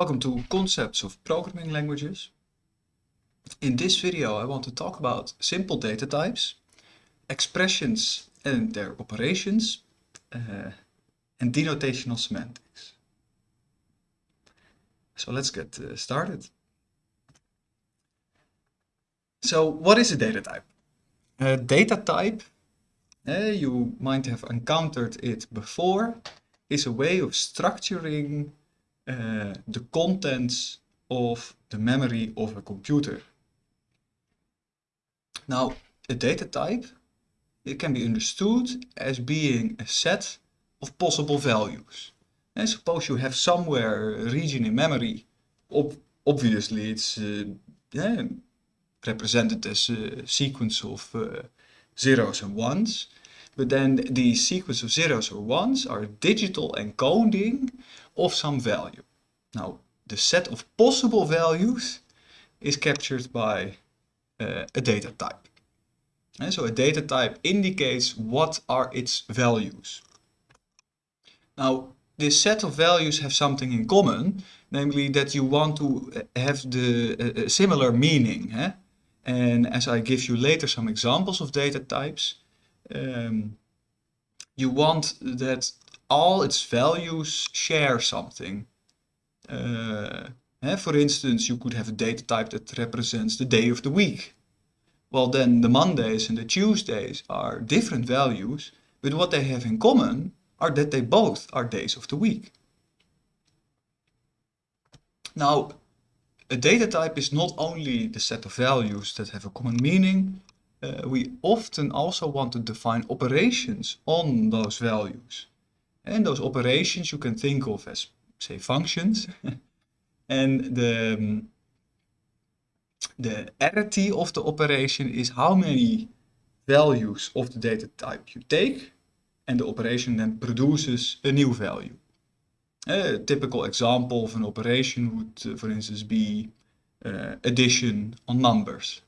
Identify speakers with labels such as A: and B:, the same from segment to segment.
A: Welcome to Concepts of Programming Languages. In this video I want to talk about simple data types, expressions and their operations, uh, and denotational semantics. So let's get uh, started. So what is a data type? A data type, uh, you might have encountered it before, is a way of structuring the contents of the memory of a computer. Now, a data type, it can be understood as being a set of possible values. And suppose you have somewhere a region in memory, ob obviously it's uh, yeah, represented as a sequence of uh, zeros and ones. But then the sequence of zeros or ones are digital encoding of some value. Now, the set of possible values is captured by uh, a data type. And so a data type indicates what are its values. Now, this set of values have something in common, namely that you want to have the uh, similar meaning. Eh? And as I give you later some examples of data types, um, you want that all its values share something. Uh, for instance, you could have a data type that represents the day of the week. Well, then the Mondays and the Tuesdays are different values, but what they have in common are that they both are days of the week. Now, a data type is not only the set of values that have a common meaning, uh, we often also want to define operations on those values. And those operations you can think of as, say, functions. and the, um, the arity of the operation is how many values of the data type you take, and the operation then produces a new value. A typical example of an operation would, uh, for instance, be uh, addition on numbers.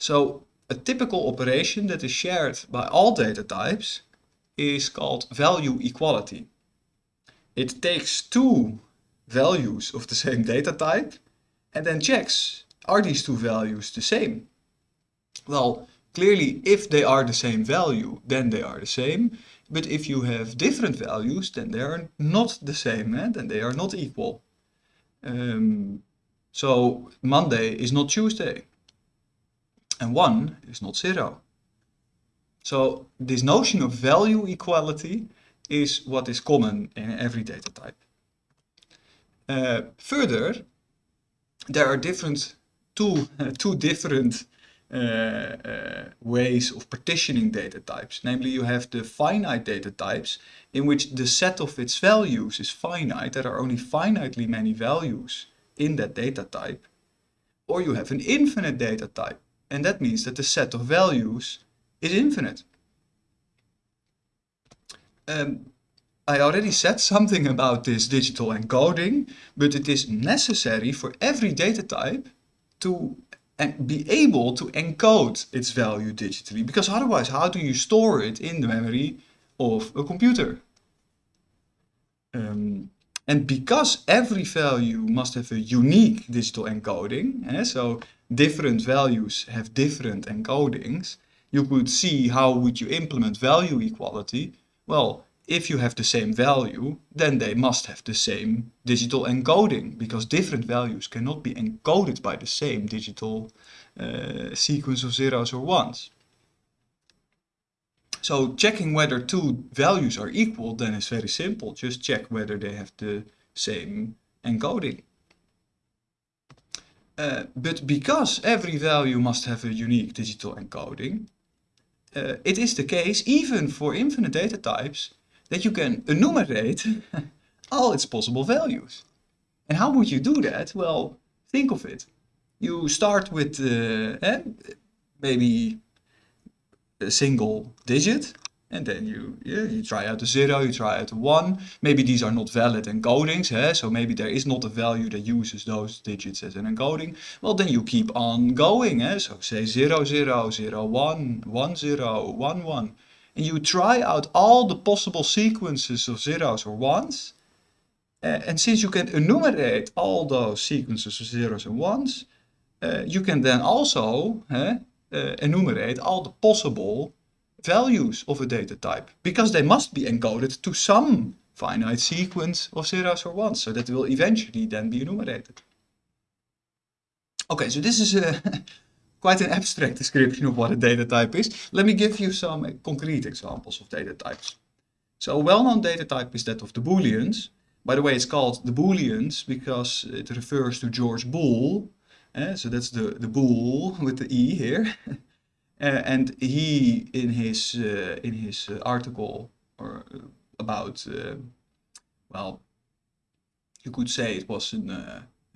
A: So a typical operation that is shared by all data types is called value equality. It takes two values of the same data type and then checks, are these two values the same? Well, clearly if they are the same value, then they are the same. But if you have different values, then they are not the same, eh? then they are not equal. Um, so Monday is not Tuesday and 1 is not 0. So this notion of value equality is what is common in every data type. Uh, further, there are different two, uh, two different uh, uh, ways of partitioning data types. Namely, you have the finite data types in which the set of its values is finite. There are only finitely many values in that data type. Or you have an infinite data type and that means that the set of values is infinite. Um, I already said something about this digital encoding, but it is necessary for every data type to be able to encode its value digitally, because otherwise how do you store it in the memory of a computer? Um, and because every value must have a unique digital encoding, eh, so different values have different encodings, you could see how would you implement value equality. Well, if you have the same value, then they must have the same digital encoding, because different values cannot be encoded by the same digital uh, sequence of zeros or ones. So checking whether two values are equal then is very simple. Just check whether they have the same encoding. Uh, but because every value must have a unique digital encoding, uh, it is the case, even for infinite data types, that you can enumerate all its possible values. And how would you do that? Well, think of it. You start with uh, eh, maybe a single digit and then you yeah, you try out a zero, you try out a one. Maybe these are not valid encodings, eh? so maybe there is not a value that uses those digits as an encoding. Well, then you keep on going. Eh? So say 0, 0, 0, 1, 1, 0, 1, 1. And you try out all the possible sequences of zeros or ones. Uh, and since you can enumerate all those sequences of zeros and ones, uh, you can then also uh, enumerate all the possible values of a data type because they must be encoded to some finite sequence of zeros or ones so that will eventually then be enumerated. Okay, so this is a quite an abstract description of what a data type is. Let me give you some concrete examples of data types. So a well-known data type is that of the Booleans. By the way, it's called the Booleans because it refers to George Boole. Uh, so that's the, the bool with the E here. uh, and he, in his, uh, in his article or about, well, you could say it was an,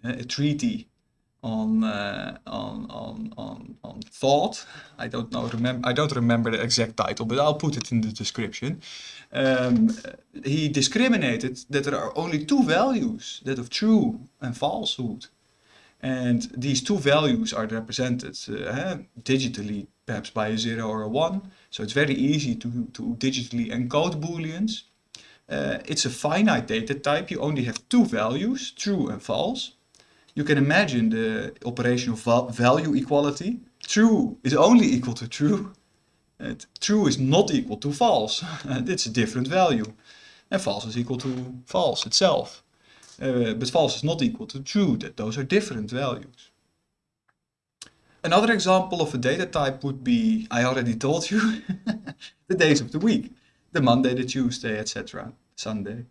A: a treaty on uh, on on on on thought. I don't know remember I don't remember the exact title, but I'll put it in the description. Um, he discriminated that there are only two values, that of true and falsehood. And these two values are represented uh, digitally, perhaps by a 0 or a 1. So it's very easy to, to digitally encode booleans. Uh, it's a finite data type. You only have two values, true and false. You can imagine the operation of value equality. True is only equal to true. And true is not equal to false. it's a different value. And false is equal to false itself. Uh, but false is not equal to true. That those are different values. Another example of a data type would be, I already told you, the days of the week. The Monday, the Tuesday, etc. Sunday.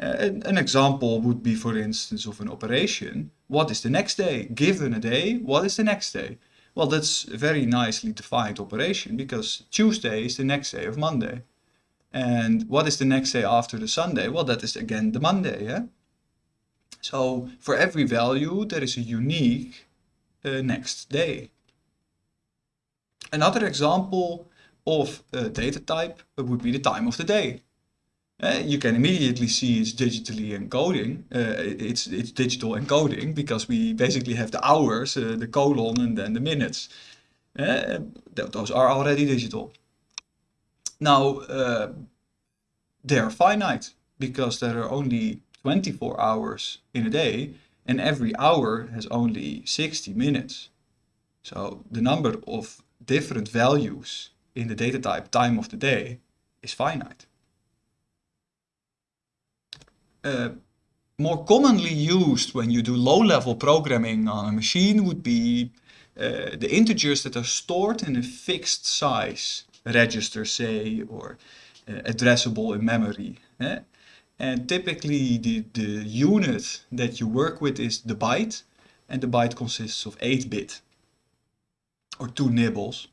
A: Uh, an, an, example would be, for instance, of an operation. What is the next day? Given a day, what is the next day? Well, that's a very nicely defined operation because Tuesday is the next day of Monday. And what is the next day after the Sunday? Well, that is again the Monday. Yeah? So for every value, there is a unique uh, next day. Another example of a data type would be the time of the day. Uh, you can immediately see it's digitally encoding. Uh, it's it's digital encoding because we basically have the hours, uh, the colon, and then the minutes. Th those are already digital. Now they are finite because there are only 24 hours in a day and every hour has only 60 minutes. So the number of different values in the data type time of the day is finite. Uh, more commonly used when you do low-level programming on a machine would be uh, the integers that are stored in a fixed size register, say, or uh, addressable in memory. Eh? And typically the, the unit that you work with is the byte, and the byte consists of 8-bit, or two nibbles.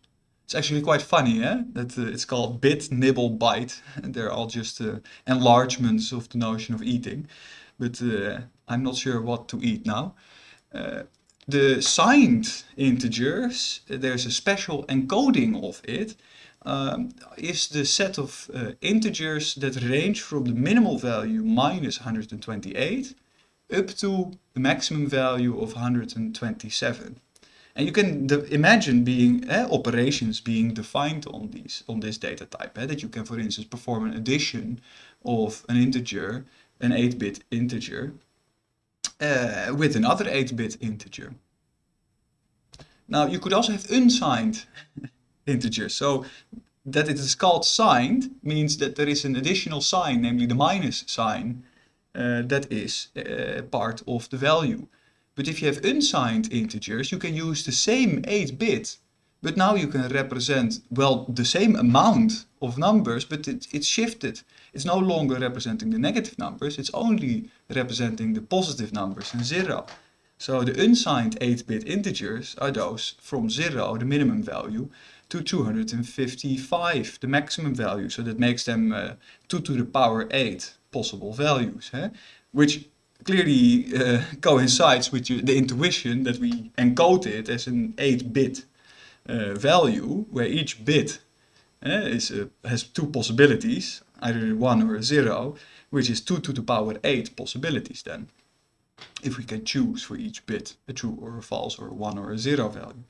A: It's actually quite funny, eh? That uh, it's called bit, nibble, byte. They're all just uh, enlargements of the notion of eating. But uh, I'm not sure what to eat now. Uh, the signed integers, there's a special encoding of it um, is the set of uh, integers that range from the minimal value minus 128 up to the maximum value of 127. And you can imagine being uh, operations being defined on these on this data type. Uh, that you can, for instance, perform an addition of an integer, an 8-bit integer, uh, with another 8-bit integer. Now you could also have unsigned integers. So that it is called signed means that there is an additional sign, namely the minus sign, uh, that is uh, part of the value. But if you have unsigned integers, you can use the same 8-bit, but now you can represent, well, the same amount of numbers, but it, it's shifted. It's no longer representing the negative numbers, it's only representing the positive numbers and zero. So the unsigned 8-bit integers are those from 0, the minimum value, to 255, the maximum value. So that makes them uh, 2 to the power 8 possible values, eh? which clearly uh, coincides with the intuition that we encode it as an 8-bit uh, value, where each bit eh, is, uh, has two possibilities, either 1 or 0, which is 2 to the power 8 possibilities then if we can choose for each bit a true or a false or a 1 or a 0 value.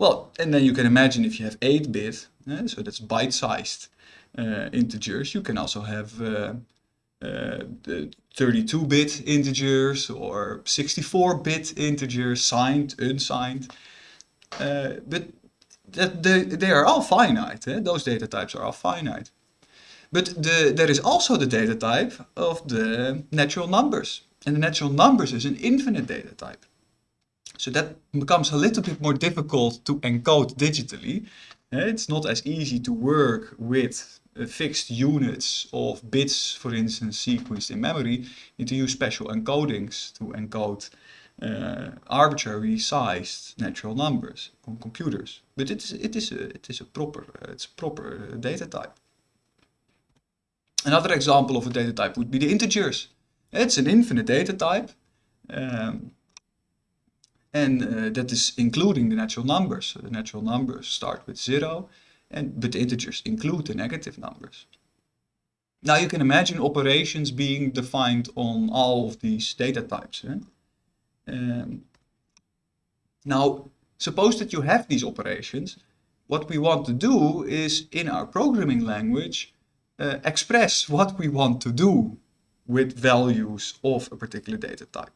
A: Well, and then you can imagine if you have 8-bit, uh, so that's byte-sized uh, integers, you can also have uh, uh, 32-bit integers or 64-bit integers, signed, unsigned. Uh, but that they, they are all finite. Eh? Those data types are all finite. But the, there is also the data type of the natural numbers. And the natural numbers is an infinite data type. So that becomes a little bit more difficult to encode digitally. Eh, it's not as easy to work with uh, fixed units of bits, for instance, sequenced in memory. You need to use special encodings to encode uh, arbitrary sized natural numbers on computers. But it is, it is, a, it is a proper, it's a proper data type. Another example of a data type would be the integers. It's an infinite data type. Um, and uh, that is including the natural numbers. So the natural numbers start with zero, and but integers include the negative numbers. Now you can imagine operations being defined on all of these data types. Eh? Um, now, suppose that you have these operations. What we want to do is, in our programming language, uh, express what we want to do with values of a particular data type.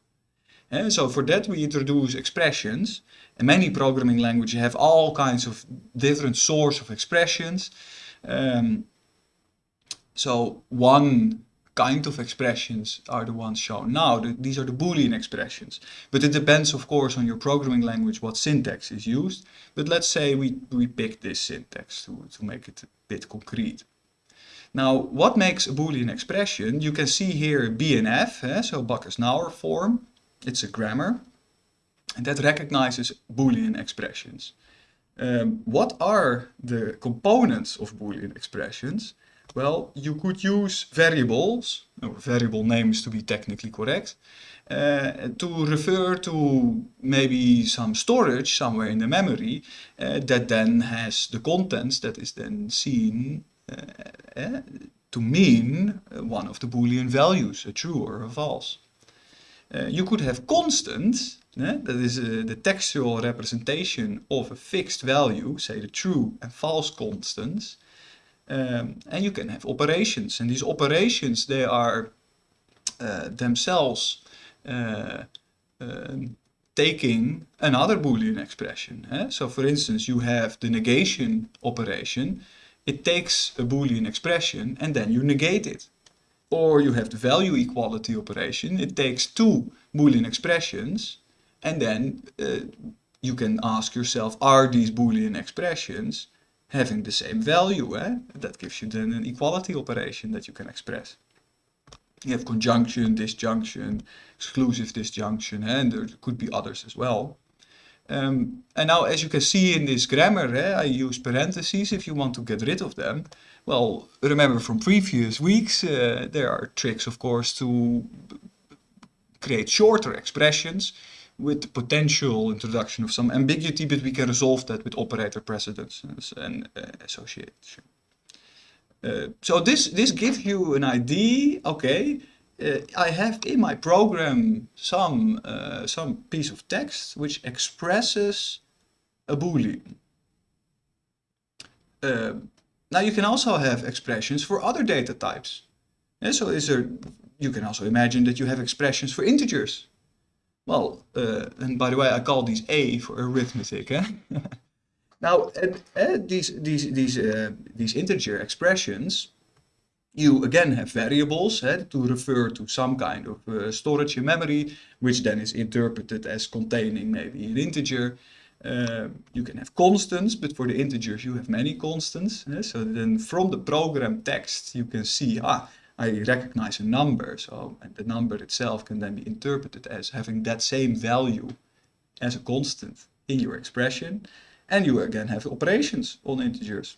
A: So for that we introduce expressions. And many programming languages have all kinds of different source of expressions. Um, so one kind of expressions are the ones shown now. The, these are the Boolean expressions. But it depends, of course, on your programming language what syntax is used. But let's say we, we pick this syntax to, to make it a bit concrete. Now, what makes a Boolean expression? You can see here BNF, eh, so Backus-Naur form. It's a grammar. That recognizes Boolean expressions. Um, what are the components of Boolean expressions? Well, you could use variables, or variable names to be technically correct, uh, to refer to maybe some storage somewhere in the memory uh, that then has the contents that is then seen uh, to mean one of the Boolean values, a true or a false. Uh, you could have constant, that is uh, the textual representation of a fixed value, say the true and false constants, um, and you can have operations, and these operations, they are uh, themselves um, taking another Boolean expression. Eh? So for instance, you have the negation operation. It takes a Boolean expression and then you negate it. Or you have the value equality operation. It takes two Boolean expressions and then uh, you can ask yourself, are these Boolean expressions having the same value. Eh? That gives you then an equality operation that you can express. You have conjunction, disjunction, exclusive disjunction, eh? and there could be others as well. Um, and now, as you can see in this grammar, eh, I use parentheses if you want to get rid of them. Well, remember from previous weeks, uh, there are tricks, of course, to create shorter expressions with the potential introduction of some ambiguity, but we can resolve that with operator precedence and uh, association. Uh, so this, this gives you an idea, okay, uh, I have in my program some, uh, some piece of text which expresses a boolean. Uh, now you can also have expressions for other data types. Yeah, so is there, you can also imagine that you have expressions for integers. Well, uh, and by the way, I call these A for arithmetic. Eh? now, uh, these these these uh, these integer expressions, you again have variables eh, to refer to some kind of uh, storage in memory, which then is interpreted as containing maybe an integer. Uh, you can have constants, but for the integers you have many constants. Eh? So then from the program text you can see, ah, I recognize a number. So the number itself can then be interpreted as having that same value as a constant in your expression. And you again have operations on integers.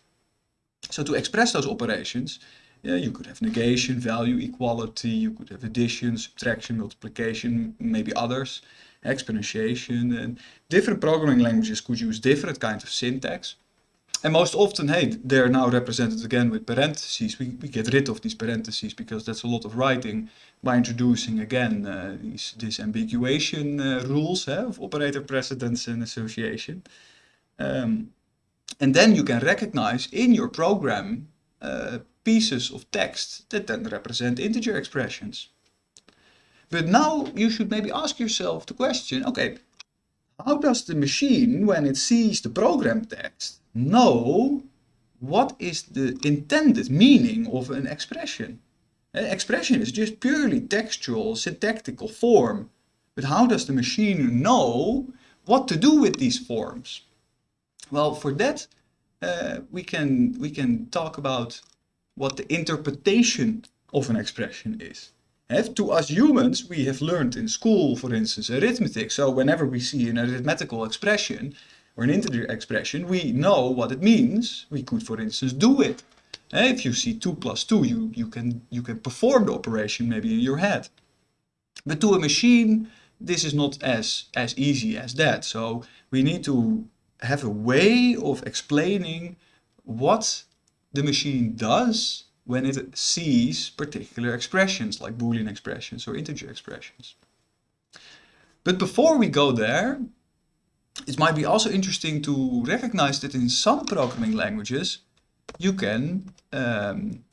A: So to express those operations, yeah, you could have negation, value, equality, you could have addition, subtraction, multiplication, maybe others, exponentiation, and different programming languages could use different kinds of syntax. And most often, hey, they're now represented again with parentheses. We, we get rid of these parentheses because that's a lot of writing by introducing again uh, these disambiguation uh, rules uh, of operator precedence and association. Um, and then you can recognize in your program uh, pieces of text that then represent integer expressions. But now you should maybe ask yourself the question, okay, how does the machine, when it sees the program text, know what is the intended meaning of an expression? An expression is just purely textual, syntactical form. But how does the machine know what to do with these forms? Well, for that, uh, we can we can talk about what the interpretation of an expression is. To us humans, we have learned in school, for instance, arithmetic. So whenever we see an arithmetical expression or an integer expression, we know what it means. We could, for instance, do it. If you see 2 plus 2, you, you, can, you can perform the operation maybe in your head. But to a machine, this is not as, as easy as that. So we need to have a way of explaining what the machine does when it sees particular expressions like Boolean expressions or integer expressions. But before we go there, it might be also interesting to recognize that in some programming languages you can, um,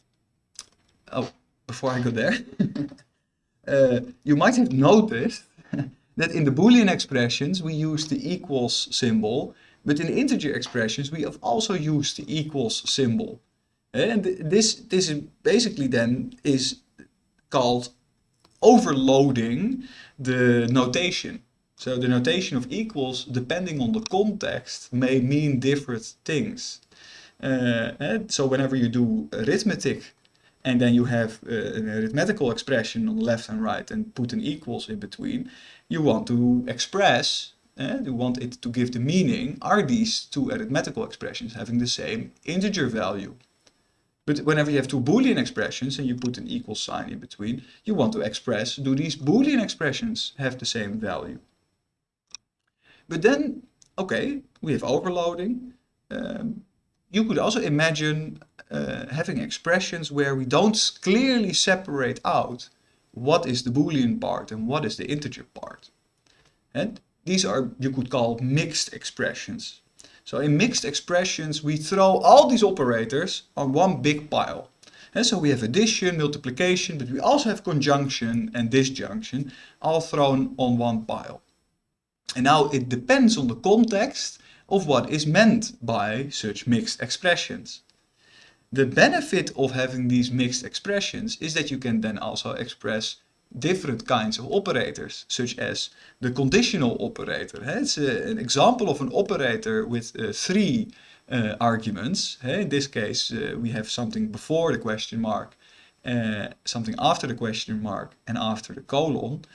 A: oh, before I go there, uh, you might have noticed that in the Boolean expressions we use the equals symbol, but in integer expressions we have also used the equals symbol. And this, this is basically then is called overloading the notation. So the notation of equals, depending on the context, may mean different things. Uh, so whenever you do arithmetic and then you have uh, an arithmetical expression on the left and right and put an equals in between, you want to express, uh, you want it to give the meaning, are these two arithmetical expressions having the same integer value? But whenever you have two Boolean expressions and you put an equal sign in between, you want to express, do these Boolean expressions have the same value? But then, okay, we have overloading. Um, you could also imagine uh, having expressions where we don't clearly separate out what is the Boolean part and what is the integer part. And these are, you could call mixed expressions. So in mixed expressions, we throw all these operators on one big pile. And so we have addition, multiplication, but we also have conjunction and disjunction, all thrown on one pile. And now it depends on the context of what is meant by such mixed expressions. The benefit of having these mixed expressions is that you can then also express different kinds of operators, such as the conditional operator. It's an example of an operator with uh, three uh, arguments. In this case, we have something before the question mark, something after the question mark, and after the colon.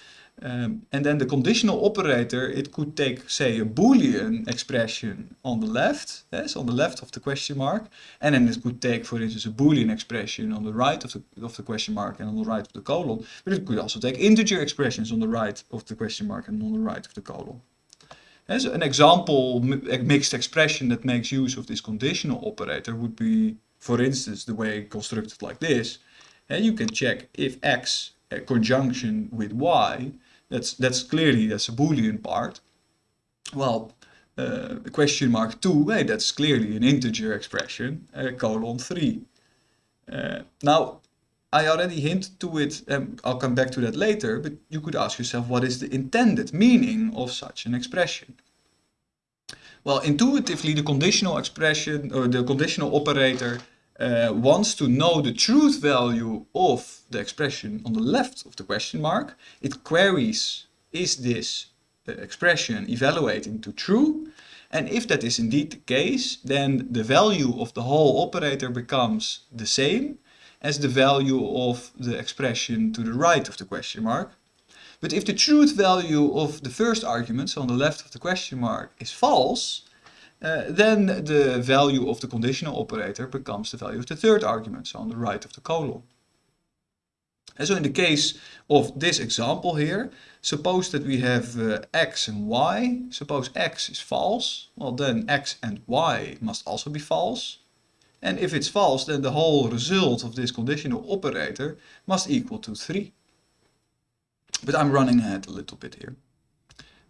A: Um, and then the conditional operator, it could take, say, a Boolean expression on the left, yes, on the left of the question mark, and then it could take, for instance, a Boolean expression on the right of the, of the question mark and on the right of the colon, but it could also take integer expressions on the right of the question mark and on the right of the colon. As an example a mixed expression that makes use of this conditional operator would be, for instance, the way constructed like this. And you can check if x conjunction with y that's, that's clearly, that's a Boolean part. Well, uh, question mark 2, hey, that's clearly an integer expression, uh, colon 3. Uh, now, I already hinted to it, and I'll come back to that later, but you could ask yourself what is the intended meaning of such an expression? Well, intuitively, the conditional expression, or the conditional operator, uh, wants to know the truth value of the expression on the left of the question mark, it queries, is this uh, expression evaluating to true? And if that is indeed the case, then the value of the whole operator becomes the same as the value of the expression to the right of the question mark. But if the truth value of the first argument, so on the left of the question mark, is false, uh, then the value of the conditional operator becomes the value of the third argument, so on the right of the colon. And so in the case of this example here, suppose that we have uh, x and y. Suppose x is false, well then x and y must also be false. And if it's false, then the whole result of this conditional operator must equal to 3. But I'm running ahead a little bit here.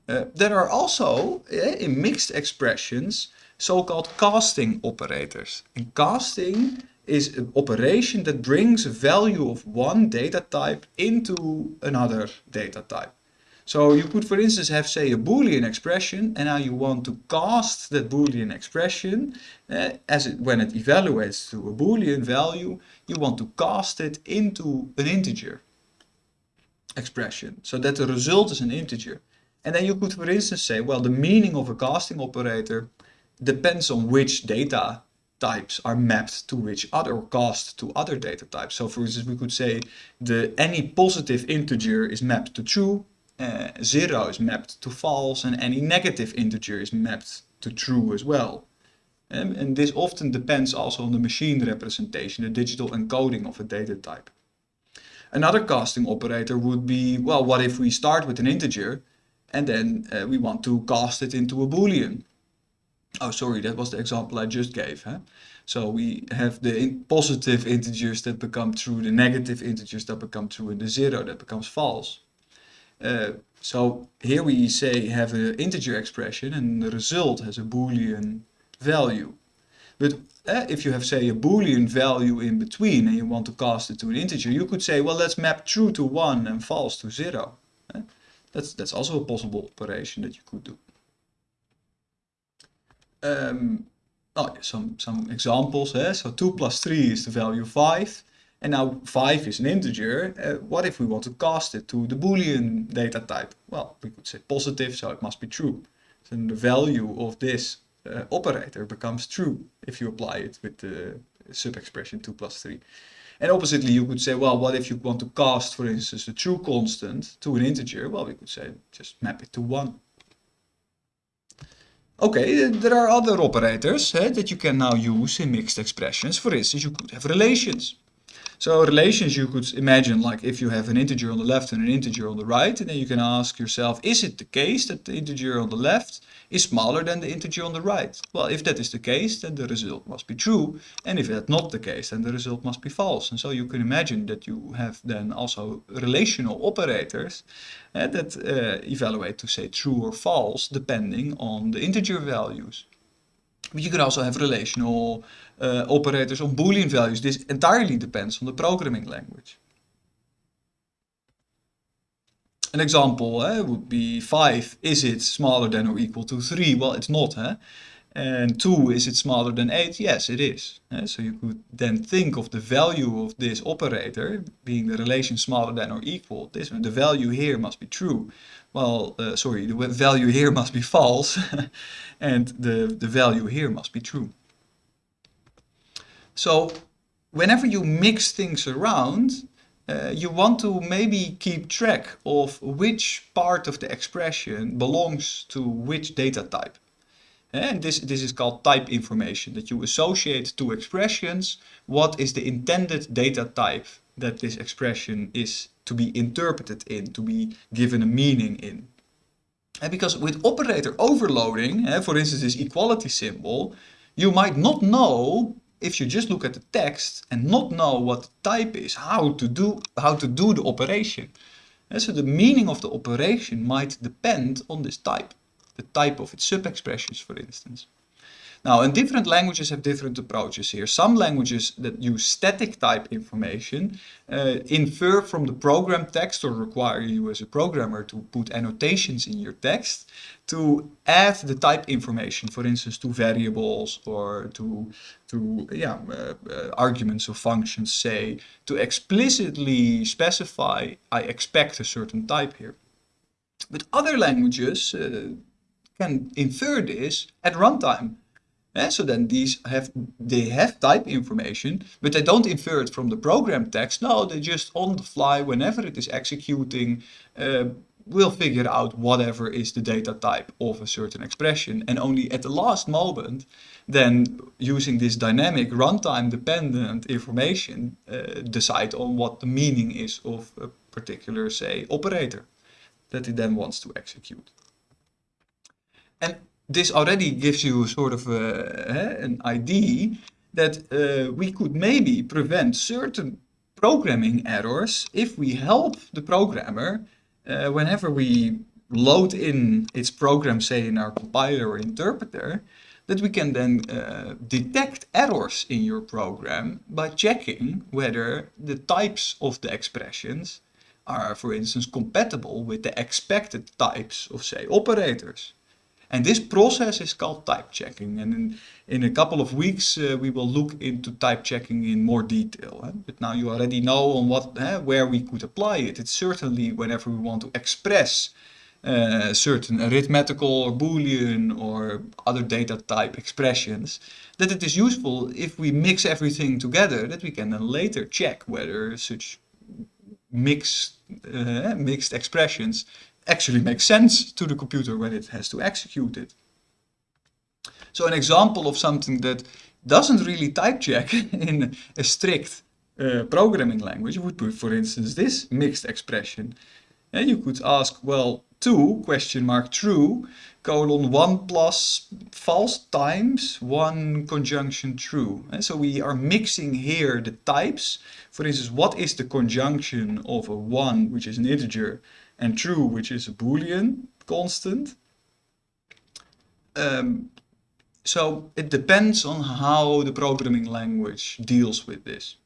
A: Uh, there are also, uh, in mixed expressions, so-called casting operators. And casting is an operation that brings a value of one data type into another data type. So you could, for instance, have, say, a Boolean expression, and now you want to cast that Boolean expression uh, as it, when it evaluates to a Boolean value, you want to cast it into an integer expression, so that the result is an integer. And then you could, for instance, say, well, the meaning of a casting operator depends on which data types are mapped to which other or cast to other data types. So for instance, we could say the any positive integer is mapped to true, uh, zero is mapped to false, and any negative integer is mapped to true as well. Um, and this often depends also on the machine representation, the digital encoding of a data type. Another casting operator would be, well, what if we start with an integer and then uh, we want to cast it into a boolean? Oh, sorry, that was the example I just gave. Huh? So we have the in positive integers that become true, the negative integers that become true, and the zero that becomes false. Uh, so here we say have an integer expression and the result has a boolean value. But uh, if you have say a boolean value in between and you want to cast it to an integer, you could say, well, let's map true to 1 and false to 0. That's, that's also a possible operation that you could do. Um, oh, some, some examples. Eh? So 2 plus 3 is the value 5. And now 5 is an integer. Uh, what if we want to cast it to the Boolean data type? Well, we could say positive, so it must be true. So the value of this uh, operator becomes true if you apply it with the sub-expression 2 plus 3. And oppositely, you could say, well, what if you want to cast, for instance, a true constant to an integer? Well, we could say, just map it to 1. Okay, there are other operators eh, that you can now use in mixed expressions. For instance, you could have relations. So relations you could imagine like if you have an integer on the left and an integer on the right, and then you can ask yourself, is it the case that the integer on the left is smaller than the integer on the right? Well, if that is the case, then the result must be true. And if that's not the case, then the result must be false. And so you can imagine that you have then also relational operators uh, that uh, evaluate to say true or false depending on the integer values. But you can also have relational uh, operators on Boolean values. This entirely depends on the programming language. An example eh, would be 5, is it smaller than or equal to 3? Well, it's not. Eh? And 2, is it smaller than 8? Yes, it is. Eh? So you could then think of the value of this operator being the relation smaller than or equal. This The value here must be true. Well, uh, sorry, the value here must be false. and the, the value here must be true. So whenever you mix things around, uh, you want to maybe keep track of which part of the expression belongs to which data type. And this, this is called type information, that you associate two expressions, what is the intended data type that this expression is to be interpreted in, to be given a meaning in. And because with operator overloading, for instance this equality symbol, you might not know if you just look at the text and not know what the type is, how to do, how to do the operation. And so the meaning of the operation might depend on this type, the type of its sub-expressions, for instance. Now, and different languages have different approaches here. Some languages that use static type information uh, infer from the program text or require you as a programmer to put annotations in your text to add the type information, for instance, to variables or to, to yeah, uh, uh, arguments of functions, say, to explicitly specify, I expect a certain type here. But other languages uh, can infer this at runtime. And so then these have, they have type information, but they don't infer it from the program text. No, they just on the fly, whenever it is executing, uh, will figure out whatever is the data type of a certain expression. And only at the last moment, then using this dynamic runtime dependent information, uh, decide on what the meaning is of a particular, say, operator that it then wants to execute. And this already gives you sort of a, an idea that uh, we could maybe prevent certain programming errors if we help the programmer uh, whenever we load in its program, say in our compiler or interpreter, that we can then uh, detect errors in your program by checking whether the types of the expressions are, for instance, compatible with the expected types of, say, operators. And this process is called type checking. And in, in a couple of weeks, uh, we will look into type checking in more detail. Eh? But now you already know on what, eh, where we could apply it. It's certainly whenever we want to express uh, certain arithmetical or boolean or other data type expressions, that it is useful if we mix everything together, that we can then later check whether such mixed, uh, mixed expressions actually make sense to the computer when it has to execute it. So an example of something that doesn't really type check in a strict uh, programming language would be, for instance, this mixed expression. And you could ask, well, 2 question mark true colon 1 plus false times 1 conjunction true. And so we are mixing here the types. For instance, what is the conjunction of a 1, which is an integer, and true, which is a boolean constant. Um, so it depends on how the programming language deals with this.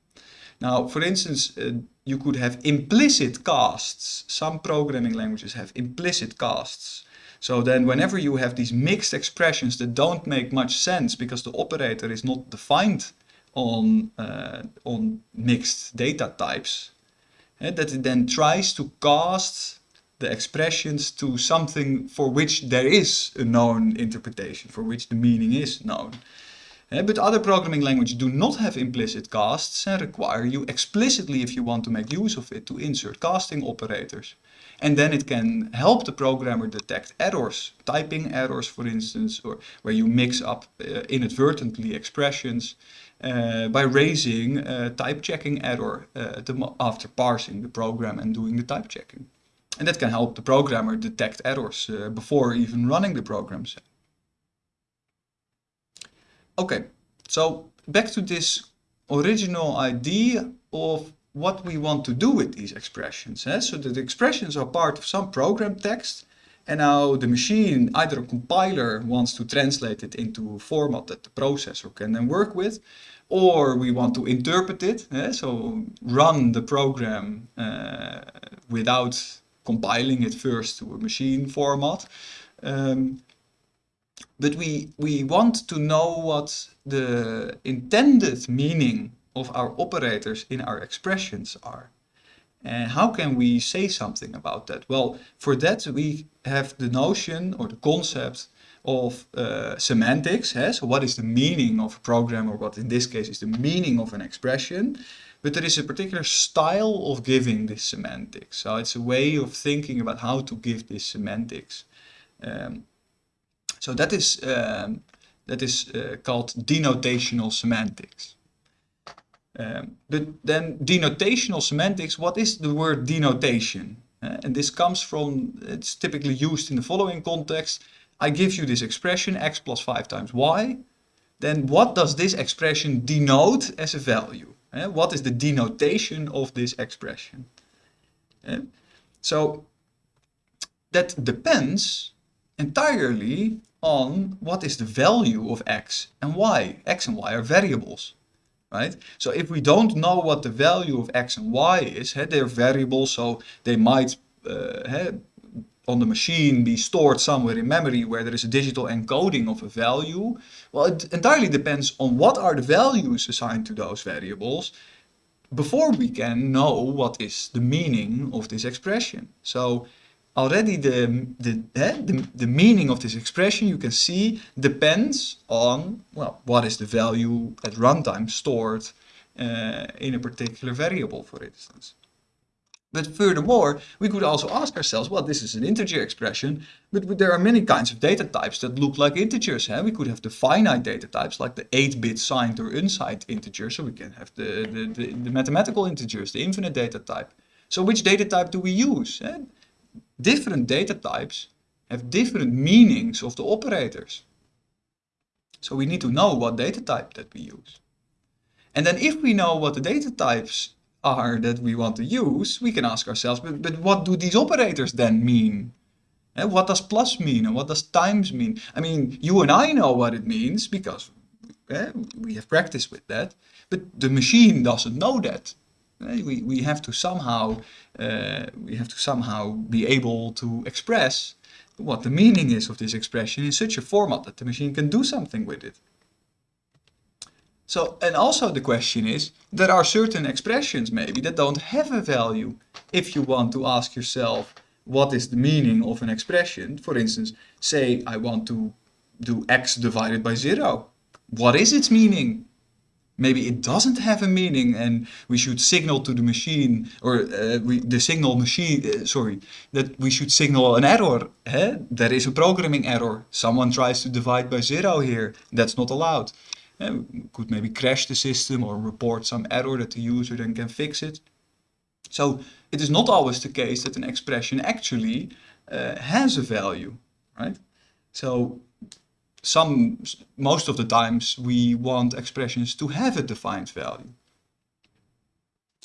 A: Now, for instance, uh, you could have implicit casts. Some programming languages have implicit casts. So then whenever you have these mixed expressions that don't make much sense because the operator is not defined on, uh, on mixed data types, uh, that it then tries to cast the expressions to something for which there is a known interpretation, for which the meaning is known. Uh, but other programming languages do not have implicit casts and require you explicitly, if you want to make use of it, to insert casting operators. And then it can help the programmer detect errors, typing errors, for instance, or where you mix up uh, inadvertently expressions uh, by raising a type checking error after parsing the program and doing the type checking. And that can help the programmer detect errors uh, before even running the programs. Okay, so back to this original idea of what we want to do with these expressions. Eh? So the expressions are part of some program text and now the machine, either a compiler wants to translate it into a format that the processor can then work with, or we want to interpret it, eh? so run the program uh, without compiling it first to a machine format. Um, but we, we want to know what the intended meaning of our operators in our expressions are. And how can we say something about that? Well, for that we have the notion or the concept of uh, semantics. Eh? So what is the meaning of a program or what in this case is the meaning of an expression? But there is a particular style of giving this semantics. So it's a way of thinking about how to give this semantics. Um, so that is, um, that is uh, called denotational semantics. Um, but then denotational semantics, what is the word denotation? Uh, and this comes from, it's typically used in the following context. I give you this expression, x plus 5 times y. Then what does this expression denote as a value? Uh, what is the denotation of this expression? Uh, so that depends entirely on what is the value of x and y. x and y are variables, right? So if we don't know what the value of x and y is, hey, they're variables, so they might uh, on the machine be stored somewhere in memory where there is a digital encoding of a value? Well, it entirely depends on what are the values assigned to those variables before we can know what is the meaning of this expression. So already the, the, eh, the, the meaning of this expression you can see depends on, well, what is the value at runtime stored uh, in a particular variable, for instance. But furthermore, we could also ask ourselves, well, this is an integer expression, but there are many kinds of data types that look like integers. Huh? We could have the finite data types, like the 8-bit signed or unsigned integer, so we can have the, the, the, the, mathematical integers, the infinite data type. So which data type do we use? Huh? Different data types have different meanings of the operators. So we need to know what data type that we use. And then if we know what the data types are that we want to use, we can ask ourselves, but, but what do these operators then mean? Eh, what does plus mean and what does times mean? I mean, you and I know what it means because eh, we have practice with that, but the machine doesn't know that. Eh, we, we have to somehow uh, we have to somehow be able to express what the meaning is of this expression in such a format that the machine can do something with it. So, and also the question is, there are certain expressions maybe that don't have a value. If you want to ask yourself, what is the meaning of an expression? For instance, say I want to do x divided by zero. What is its meaning? Maybe it doesn't have a meaning and we should signal to the machine or uh, we, the signal machine, uh, sorry, that we should signal an error. Eh? There is a programming error. Someone tries to divide by zero here. That's not allowed. Could maybe crash the system or report some error that the user then can fix it. So it is not always the case that an expression actually uh, has a value, right? So some, most of the times we want expressions to have a defined value.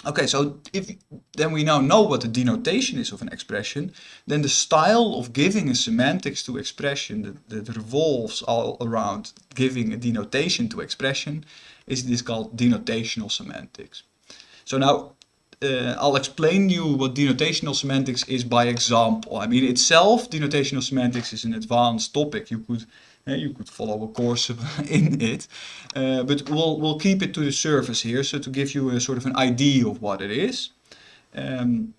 A: Okay, so if then we now know what the denotation is of an expression, then the style of giving a semantics to expression that, that revolves all around giving a denotation to expression is this called denotational semantics. So now uh, I'll explain you what denotational semantics is by example. I mean itself, denotational semantics is an advanced topic. You could you could follow a course in it, uh, but we'll we'll keep it to the surface here, so to give you a sort of an idea of what it is. Um,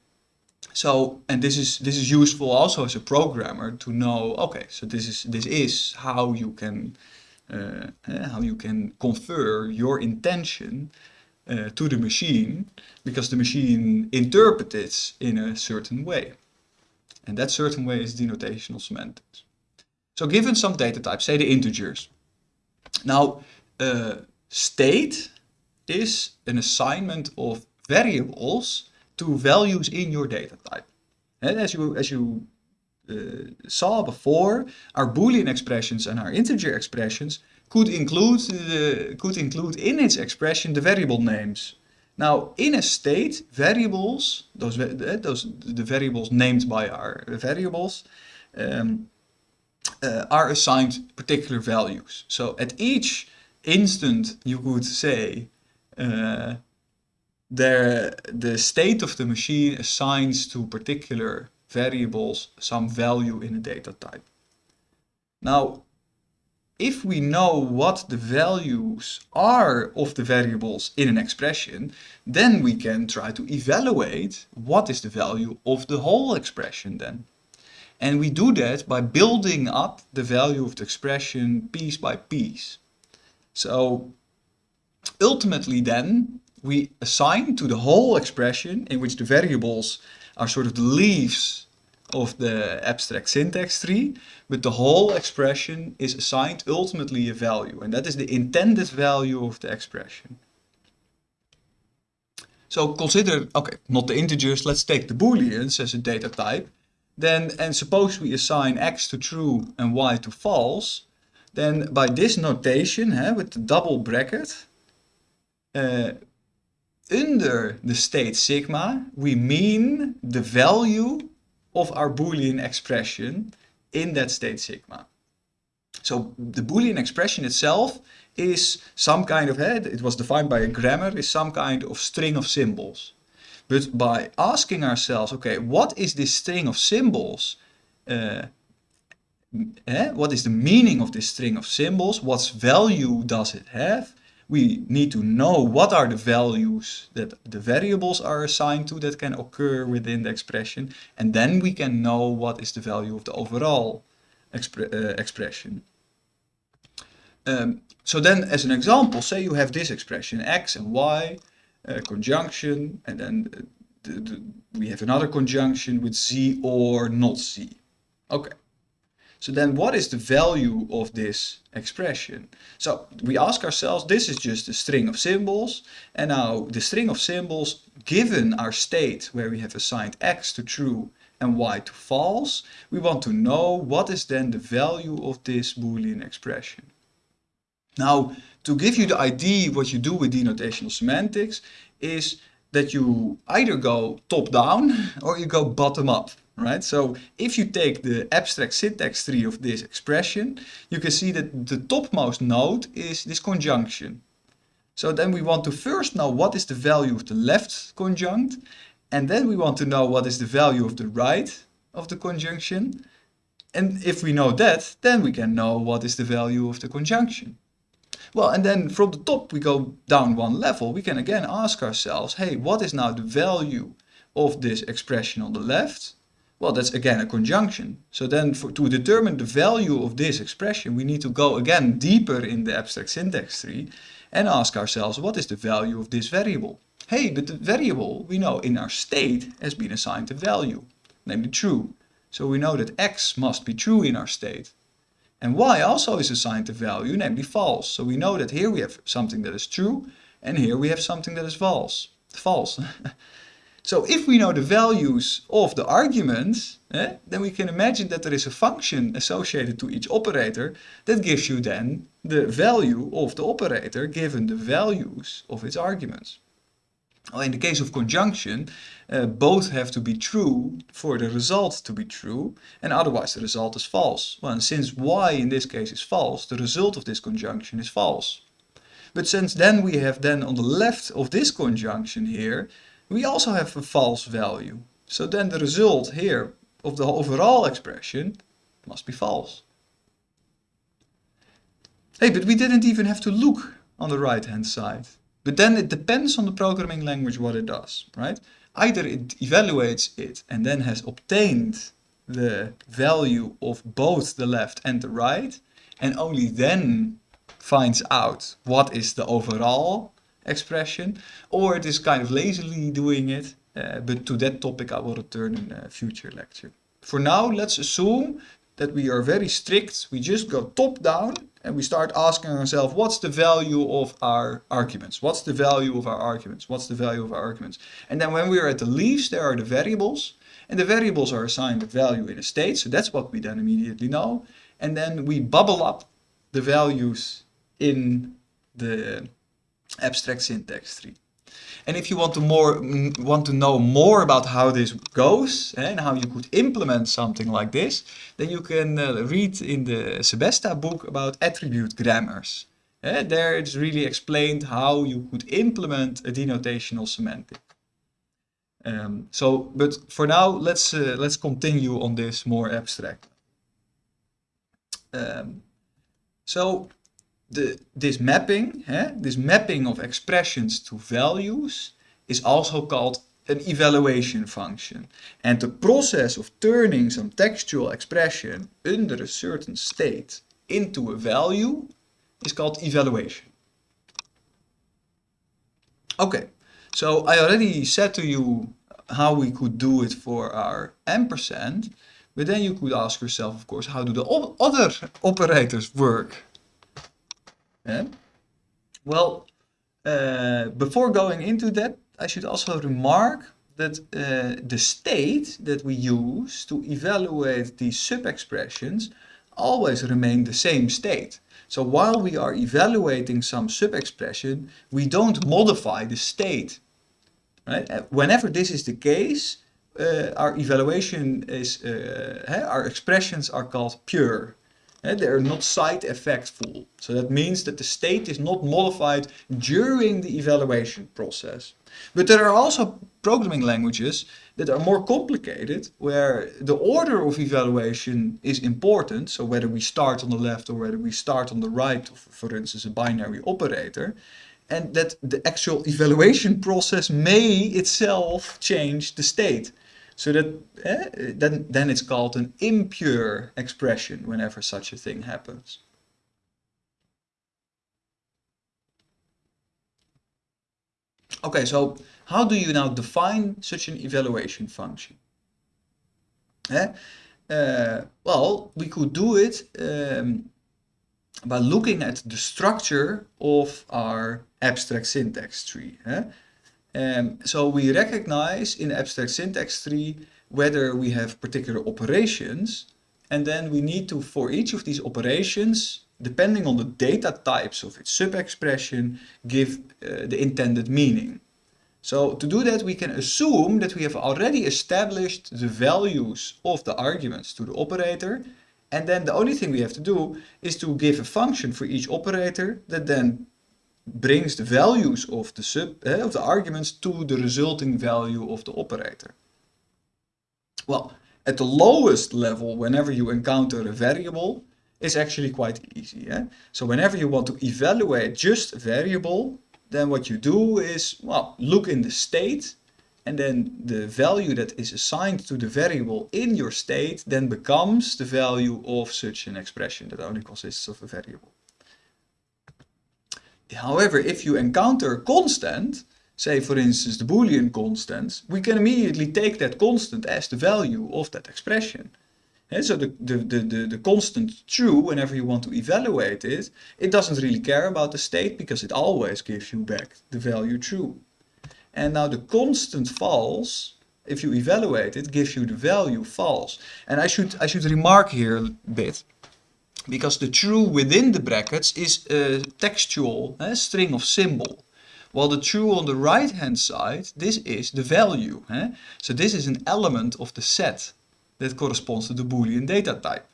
A: so, and this is this is useful also as a programmer to know. Okay, so this is this is how you can uh, how you can confer your intention uh, to the machine because the machine interprets in a certain way. And that certain way is denotational semantics. So given some data types, say the integers. Now, uh, state is an assignment of variables to values in your data type. And as you, as you uh, saw before, our Boolean expressions and our integer expressions could include, the, could include in its expression the variable names. Now, in a state, variables, those, those the variables named by our variables, um, uh, are assigned particular values. So at each instant, you could say uh, the state of the machine assigns to particular variables some value in a data type. Now, if we know what the values are of the variables in an expression, then we can try to evaluate what is the value of the whole expression then. And we do that by building up the value of the expression piece by piece. So ultimately then we assign to the whole expression in which the variables are sort of the leaves of the abstract syntax tree, but the whole expression is assigned ultimately a value, and that is the intended value of the expression. So consider, okay, not the integers, let's take the booleans as a data type. Then, and suppose we assign x to true and y to false, then by this notation, eh, with the double bracket, uh, under the state sigma, we mean the value of our Boolean expression in that state sigma. So the Boolean expression itself is some kind of, head. it was defined by a grammar, is some kind of string of symbols. But by asking ourselves, okay, what is this string of symbols? Uh, eh, what is the meaning of this string of symbols? What value does it have? we need to know what are the values that the variables are assigned to that can occur within the expression and then we can know what is the value of the overall expre uh, expression. Um, so then as an example, say you have this expression x and y, conjunction, and then uh, the, the, we have another conjunction with z or not z. Okay. So then what is the value of this expression? So we ask ourselves, this is just a string of symbols. And now the string of symbols, given our state where we have assigned x to true and y to false, we want to know what is then the value of this Boolean expression. Now, to give you the idea what you do with denotational semantics is that you either go top down or you go bottom up. right? So if you take the abstract syntax tree of this expression, you can see that the topmost node is this conjunction. So then we want to first know what is the value of the left conjunct, and then we want to know what is the value of the right of the conjunction. And if we know that, then we can know what is the value of the conjunction. Well, and then from the top we go down one level, we can again ask ourselves, hey, what is now the value of this expression on the left? Well, that's again a conjunction. So then for, to determine the value of this expression, we need to go again deeper in the abstract syntax tree and ask ourselves, what is the value of this variable? Hey, but the variable we know in our state has been assigned a value, namely true. So we know that x must be true in our state. And y also is assigned a value, namely false. So we know that here we have something that is true, and here we have something that is false. False. so if we know the values of the arguments, eh, then we can imagine that there is a function associated to each operator that gives you then the value of the operator given the values of its arguments. Well, in the case of conjunction, uh, both have to be true for the result to be true, and otherwise the result is false. Well, and since y in this case is false, the result of this conjunction is false. But since then we have then on the left of this conjunction here, we also have a false value. So then the result here of the overall expression must be false. Hey, but we didn't even have to look on the right hand side. But then it depends on the programming language what it does, right? Either it evaluates it and then has obtained the value of both the left and the right and only then finds out what is the overall expression or it is kind of lazily doing it uh, but to that topic I will return in a future lecture. For now let's assume that we are very strict, we just go top down and we start asking ourselves what's the value of our arguments? What's the value of our arguments? What's the value of our arguments? And then when we are at the leaves there are the variables and the variables are assigned a value in a state so that's what we then immediately know. And then we bubble up the values in the abstract syntax tree and if you want to more want to know more about how this goes eh, and how you could implement something like this, then you can uh, read in the Sebesta book about attribute grammars. Eh, there it's really explained how you could implement a denotational semantic. Um, so, but for now, let's uh, let's continue on this more abstract. Um, so the, this mapping, eh, this mapping of expressions to values is also called an evaluation function. And the process of turning some textual expression under a certain state into a value is called evaluation. Okay, so I already said to you how we could do it for our ampersand, but then you could ask yourself, of course, how do the other operators work? Yeah? Well, uh, before going into that, I should also remark that uh, the state that we use to evaluate these sub-expressions always remain the same state. So while we are evaluating some sub-expression, we don't modify the state. Right? Uh, whenever this is the case, uh, our evaluation is, uh, our expressions are called pure. And they're not side effectful. So that means that the state is not modified during the evaluation process. But there are also programming languages that are more complicated, where the order of evaluation is important. So whether we start on the left or whether we start on the right, for instance, a binary operator, and that the actual evaluation process may itself change the state. So that eh, then, then it's called an impure expression whenever such a thing happens. Okay, so how do you now define such an evaluation function? Eh? Uh, well, we could do it um, by looking at the structure of our abstract syntax tree. Eh? Um, so we recognize in abstract syntax tree whether we have particular operations and then we need to, for each of these operations, depending on the data types of its sub-expression, give uh, the intended meaning. So to do that, we can assume that we have already established the values of the arguments to the operator. And then the only thing we have to do is to give a function for each operator that then brings the values of the sub uh, of the arguments to the resulting value of the operator. Well, at the lowest level, whenever you encounter a variable, it's actually quite easy. Yeah? So whenever you want to evaluate just a variable, then what you do is, well, look in the state and then the value that is assigned to the variable in your state then becomes the value of such an expression that only consists of a variable. However, if you encounter a constant, say for instance the Boolean constant, we can immediately take that constant as the value of that expression. And so the, the, the, the, the constant true, whenever you want to evaluate it, it doesn't really care about the state because it always gives you back the value true. And now the constant false, if you evaluate it, gives you the value false. And I should, I should remark here a bit, because the true within the brackets is a textual a string of symbol. While the true on the right hand side, this is the value. Eh? So this is an element of the set that corresponds to the Boolean data type.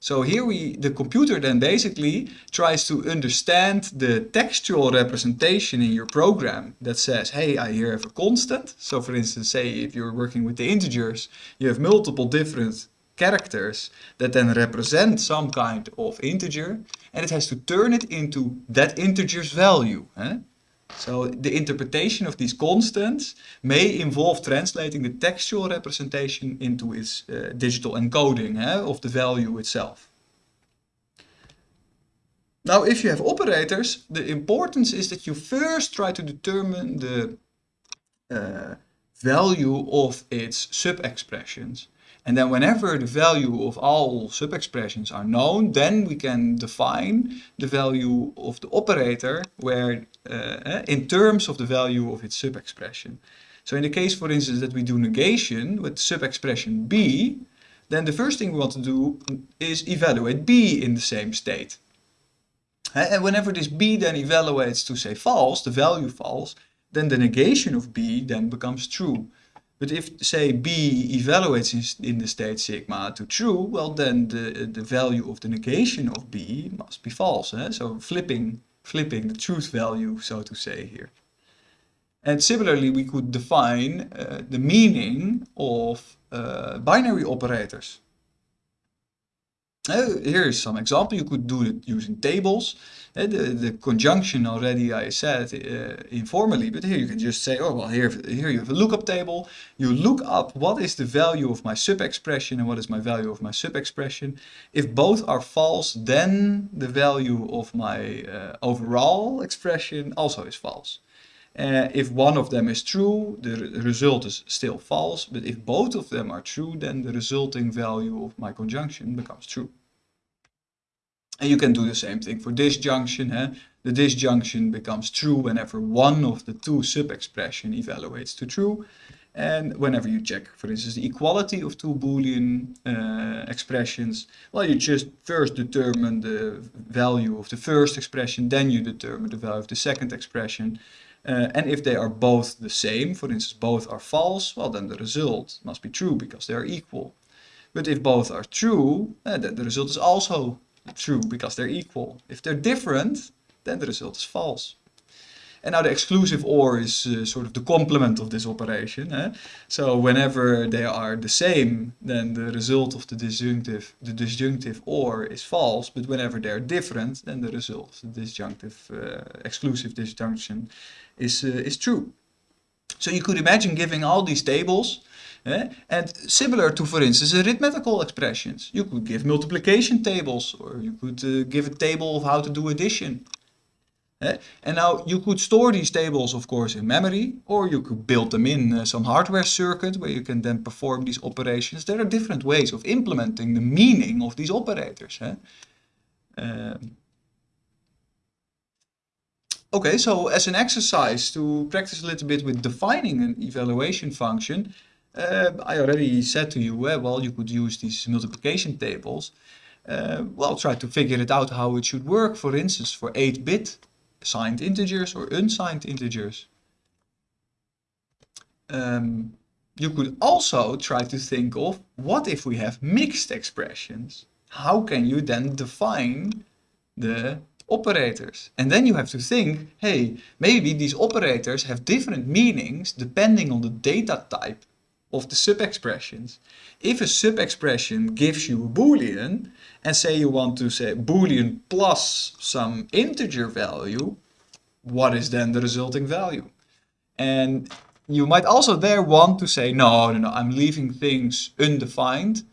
A: So here we, the computer then basically tries to understand the textual representation in your program that says, hey, I here have a constant. So for instance, say if you're working with the integers, you have multiple different characters that then represent some kind of integer and it has to turn it into that integer's value. Eh? So the interpretation of these constants may involve translating the textual representation into its uh, digital encoding eh, of the value itself. Now, if you have operators, the importance is that you first try to determine the uh, value of its sub-expressions. And then whenever the value of all sub-expressions are known, then we can define the value of the operator where uh, in terms of the value of its sub-expression. So in the case, for instance, that we do negation with sub-expression b, then the first thing we want to do is evaluate b in the same state. And whenever this b then evaluates to say false, the value false, then the negation of b then becomes true. But if, say, b evaluates in, the state sigma to true, well, then the, the value of the negation of b must be false. Eh? So flipping, flipping the truth value, so to say, here. And similarly, we could define uh, the meaning of uh, binary operators. Uh, here is some example. You could do it using tables. The, the conjunction already I said uh, informally, but here you can just say, oh, well, here, here you have a lookup table. You look up what is the value of my sub-expression and what is my value of my sub-expression. If both are false, then the value of my uh, overall expression also is false. Uh, if one of them is true, the result is still false, but if both of them are true, then the resulting value of my conjunction becomes true. And you can do the same thing for disjunction. Eh? The disjunction becomes true whenever one of the two sub-expression evaluates to true. And whenever you check, for instance, the equality of two Boolean uh, expressions, well, you just first determine the value of the first expression, then you determine the value of the second expression. Uh, and if they are both the same, for instance, both are false, well, then the result must be true because they are equal. But if both are true, uh, then the result is also true because they're equal. If they're different, then the result is false. And now the exclusive OR is uh, sort of the complement of this operation. Eh? So whenever they are the same, then the result of the disjunctive, the disjunctive OR is false. But whenever they're different, then the result of the disjunctive uh, exclusive disjunction is, uh, is true. So you could imagine giving all these tables? And similar to, for instance, arithmetical expressions. You could give multiplication tables or you could uh, give a table of how to do addition. And now you could store these tables, of course, in memory, or you could build them in uh, some hardware circuit where you can then perform these operations. There are different ways of implementing the meaning of these operators. Um, Okay, so as an exercise to practice a little bit with defining an evaluation function, uh, I already said to you, uh, well, you could use these multiplication tables. Uh, well, try to figure it out how it should work, for instance, for 8-bit signed integers or unsigned integers. um, you could also try to think of what if we have mixed expressions? How can you then define the operators? And then you have to think, hey, maybe these operators have different meanings depending on the data type of the sub-expressions. If a sub-expression gives you a boolean, and say you want to say boolean plus some integer value, what is then the resulting value? And you might also there want to say, no, no, no, I'm leaving things undefined,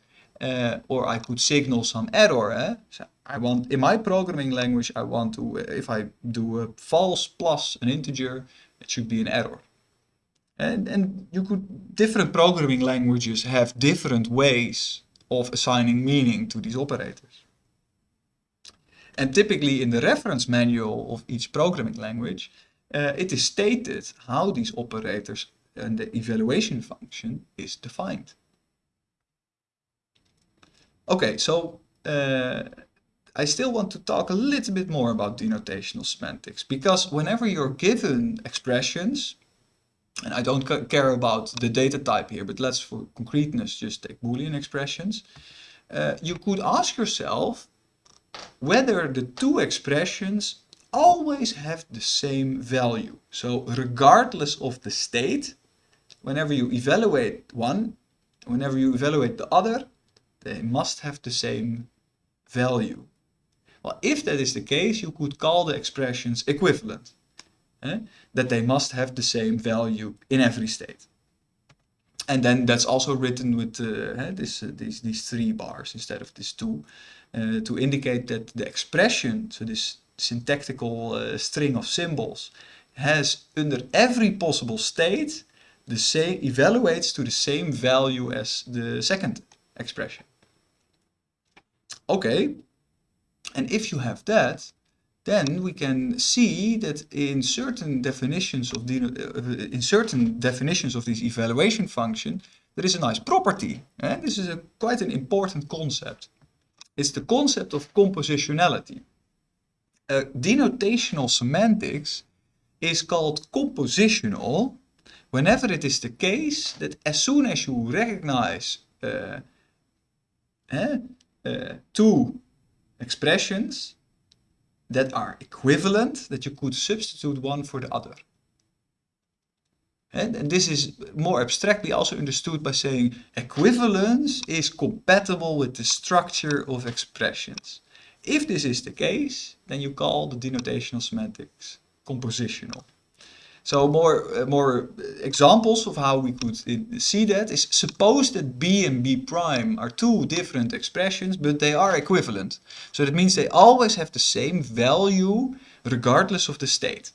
A: uh, or I could signal some error. Eh? So I want, in my programming language, I want to, if I do a false plus an integer, it should be an error. And, and you could, different programming languages have different ways of assigning meaning to these operators. And typically in the reference manual of each programming language, uh, it is stated how these operators and the evaluation function is defined. Okay, so uh, I still want to talk a little bit more about denotational semantics because whenever you're given expressions, and I don't care about the data type here, but let's for concreteness just take Boolean expressions, uh, you could ask yourself whether the two expressions always have the same value. So regardless of the state, whenever you evaluate one, whenever you evaluate the other, they must have the same value. Well, if that is the case, you could call the expressions equivalent. Eh? That they must have the same value in every state. And then that's also written with uh, this, uh, these, these three bars instead of these two uh, to indicate that the expression, so this syntactical uh, string of symbols, has under every possible state the same evaluates to the same value as the second expression. Okay, and if you have that, then we can see that in certain definitions of the, uh, in certain definitions of this evaluation function, there is a nice property. And this is a, quite an important concept. It's the concept of compositionality. Uh, denotational semantics is called compositional whenever it is the case that as soon as you recognize uh, uh, two expressions that are equivalent, that you could substitute one for the other. And, and, this is more abstractly also understood by saying equivalence is compatible with the structure of expressions. If this is the case, then you call the denotational semantics compositional. So more, uh, more examples of how we could see that is suppose that b and b prime are two different expressions, but they are equivalent. So that means they always have the same value regardless of the state.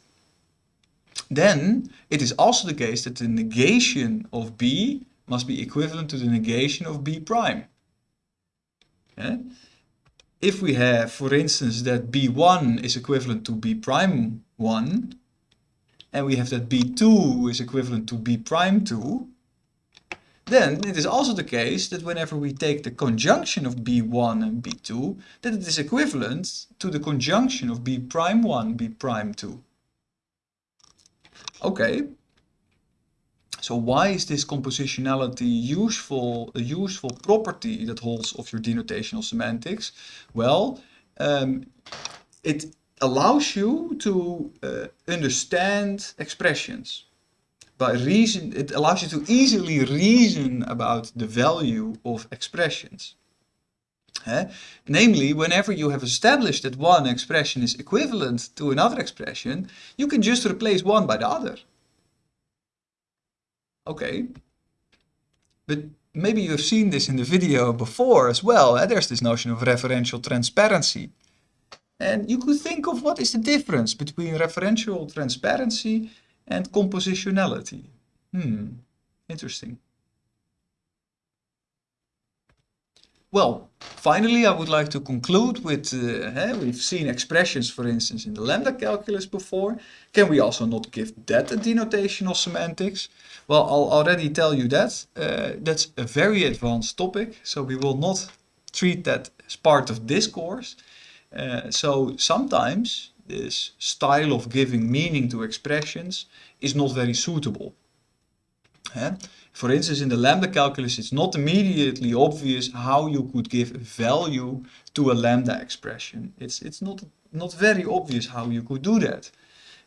A: Then it is also the case that the negation of b must be equivalent to the negation of b prime. Yeah? If we have, for instance, that b1 is equivalent to b prime 1, and we have that b2 is equivalent to b prime 2, then it is also the case that whenever we take the conjunction of b1 and b2, that it is equivalent to the conjunction of b prime 1, b prime 2. Okay, so why is this compositionality useful, a useful property that holds of your denotational semantics? Well, um, it allows you to uh, understand expressions. By reason, it allows you to easily reason about the value of expressions. Eh? Namely, whenever you have established that one expression is equivalent to another expression, you can just replace one by the other. Okay, but maybe you've seen this in the video before as well. Eh? There's this notion of referential transparency. And you could think of what is the difference between referential transparency and compositionality. Hmm, interesting. Well, finally I would like to conclude with, uh, we've seen expressions for instance in the lambda calculus before. Can we also not give that a denotational semantics? Well, I'll already tell you that. Uh, that's a very advanced topic, so we will not treat that as part of this course. Uh, so sometimes this style of giving meaning to expressions is not very suitable. Eh? For instance, in the lambda calculus, it's not immediately obvious how you could give a value to a lambda expression. It's, it's not, not very obvious how you could do that.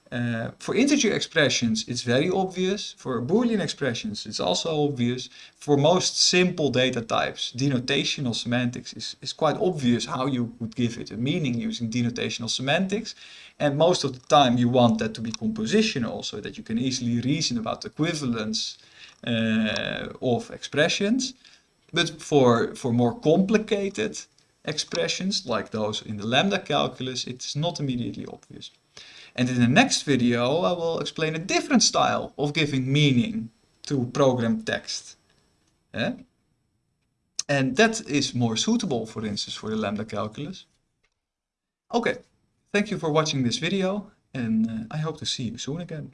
A: Uh, for integer expressions, it's very obvious. For Boolean expressions, it's also obvious. For most simple data types, denotational semantics is, is quite obvious how you would give it a meaning using denotational semantics. And most of the time you want that to be compositional, so that you can easily reason about equivalence uh, of expressions. But for, for more complicated expressions, like those in the lambda calculus, it's not immediately obvious. And in the next video, I will explain a different style of giving meaning to program text. Eh? And that is more suitable, for instance, for the lambda calculus. Okay, thank you for watching this video and uh, I hope to see you soon again.